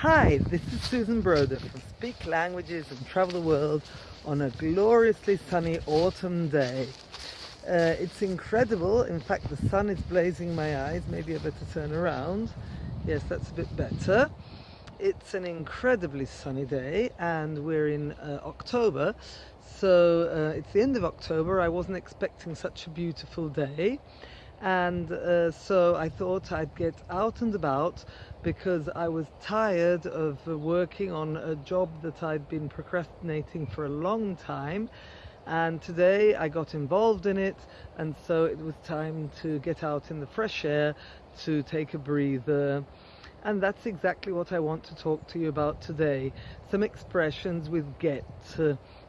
Hi, this is Susan Broder from Speak Languages and Travel the World on a gloriously sunny autumn day. Uh, it's incredible, in fact the sun is blazing my eyes, maybe I better turn around. Yes, that's a bit better. It's an incredibly sunny day and we're in uh, October, so uh, it's the end of October. I wasn't expecting such a beautiful day and uh, so I thought I'd get out and about because I was tired of working on a job that I'd been procrastinating for a long time and today I got involved in it and so it was time to get out in the fresh air to take a breather and that's exactly what I want to talk to you about today. Some expressions with get.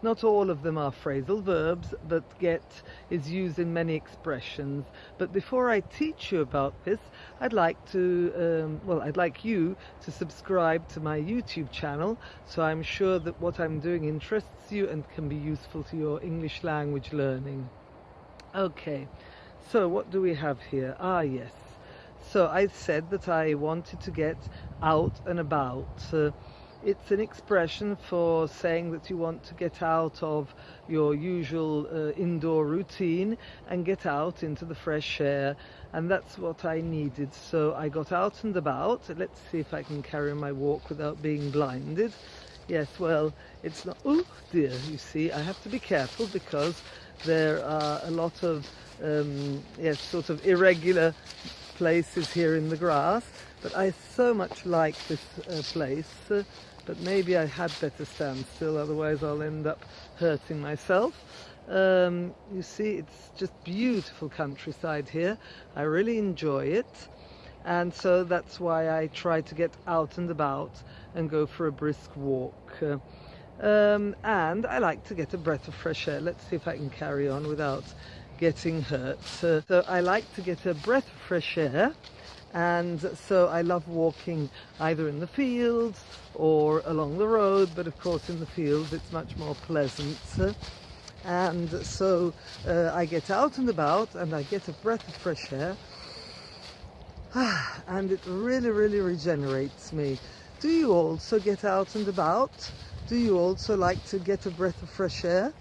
Not all of them are phrasal verbs, but get is used in many expressions. But before I teach you about this, I'd like to, um, well, I'd like you to subscribe to my YouTube channel, so I'm sure that what I'm doing interests you and can be useful to your English language learning. Okay, so what do we have here? Ah, yes. So I said that I wanted to get out and about. Uh, it's an expression for saying that you want to get out of your usual uh, indoor routine and get out into the fresh air. And that's what I needed. So I got out and about. Let's see if I can carry my walk without being blinded. Yes well it's not oh dear you see I have to be careful because there are a lot of um, yes sort of irregular places here in the grass, but I so much like this uh, place, uh, but maybe I had better stand still, otherwise I'll end up hurting myself. Um, you see, it's just beautiful countryside here. I really enjoy it. And so that's why I try to get out and about and go for a brisk walk. Uh, um, and I like to get a breath of fresh air. Let's see if I can carry on without getting hurt. Uh, so I like to get a breath of fresh air and so I love walking either in the fields or along the road but of course in the fields it's much more pleasant. And so uh, I get out and about and I get a breath of fresh air. And it really really regenerates me. Do you also get out and about? Do you also like to get a breath of fresh air?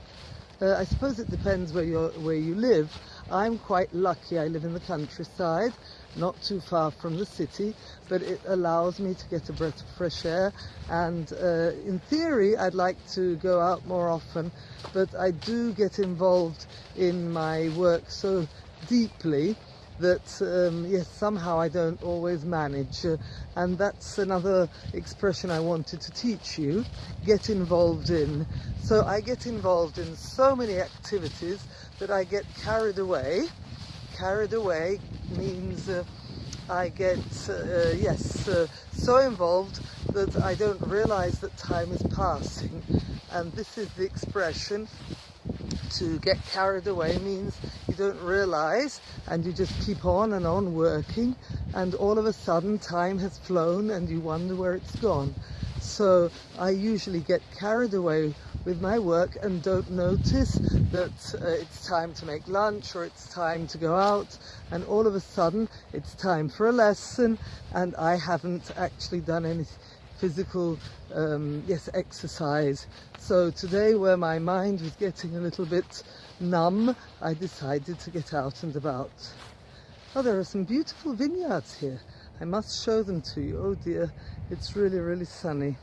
Uh, I suppose it depends where, you're, where you live. I'm quite lucky. I live in the countryside, not too far from the city, but it allows me to get a breath of fresh air. And uh, in theory, I'd like to go out more often, but I do get involved in my work so deeply that um, yes somehow I don't always manage uh, and that's another expression I wanted to teach you get involved in so I get involved in so many activities that I get carried away carried away means uh, I get uh, yes uh, so involved that I don't realize that time is passing and this is the expression to get carried away means you don't realize and you just keep on and on working and all of a sudden time has flown and you wonder where it's gone. So I usually get carried away with my work and don't notice that uh, it's time to make lunch or it's time to go out. And all of a sudden it's time for a lesson. And I haven't actually done any physical um, yes exercise. So today where my mind was getting a little bit numb I decided to get out and about. Oh there are some beautiful vineyards here. I must show them to you. Oh dear. It's really really sunny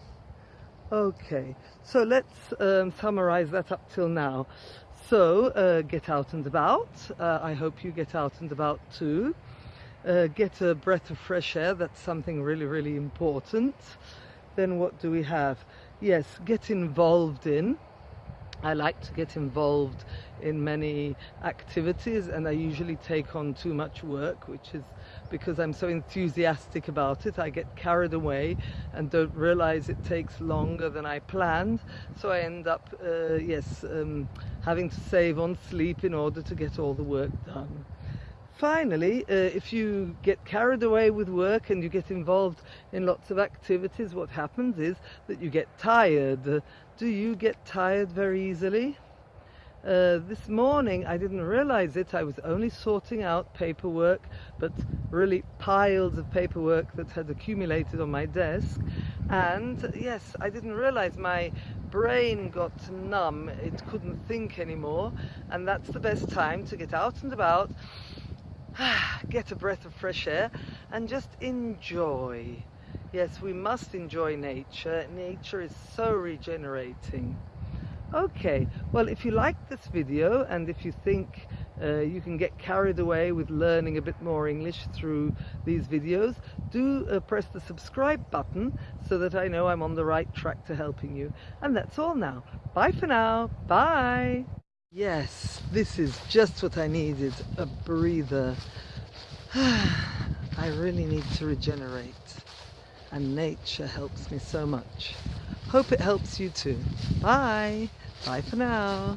okay so let's um, summarize that up till now so uh, get out and about uh, I hope you get out and about too uh, get a breath of fresh air that's something really really important then what do we have? Yes, get involved in. I like to get involved in many activities and I usually take on too much work, which is because I'm so enthusiastic about it. I get carried away and don't realize it takes longer than I planned. So I end up, uh, yes, um, having to save on sleep in order to get all the work done. Finally, uh, if you get carried away with work and you get involved in lots of activities, what happens is that you get tired. Do you get tired very easily? Uh, this morning I didn't realize it, I was only sorting out paperwork, but really piles of paperwork that had accumulated on my desk. And yes, I didn't realize my brain got numb. It couldn't think anymore. And that's the best time to get out and about, get a breath of fresh air, and just enjoy. Yes, we must enjoy nature. Nature is so regenerating. Okay, well, if you like this video and if you think uh, you can get carried away with learning a bit more English through these videos, do uh, press the subscribe button so that I know I'm on the right track to helping you. And that's all now. Bye for now. Bye. Yes, this is just what I needed, a breather. I really need to regenerate and nature helps me so much. Hope it helps you too. Bye. Bye for now.